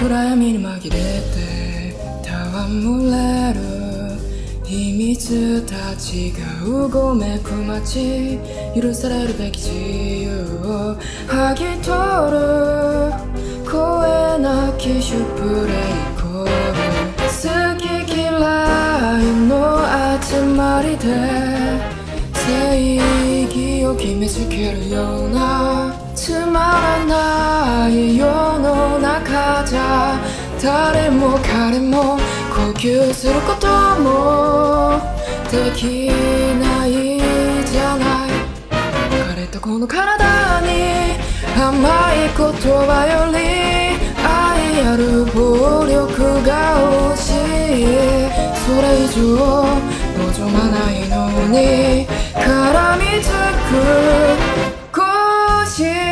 暗闇に紛れて戯れる秘密たちがうごめく街許されるべき自由を剥ぎ取る声なきシュプレイコール好き嫌いの集まりで正義を決めつけるようなつまらない世ゃ誰も彼も呼吸することもできないじゃない彼とこの体に甘い言葉より愛ある暴力が欲しいそれ以上望まないのに絡みつく腰